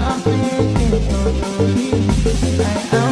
I'm thinking of you.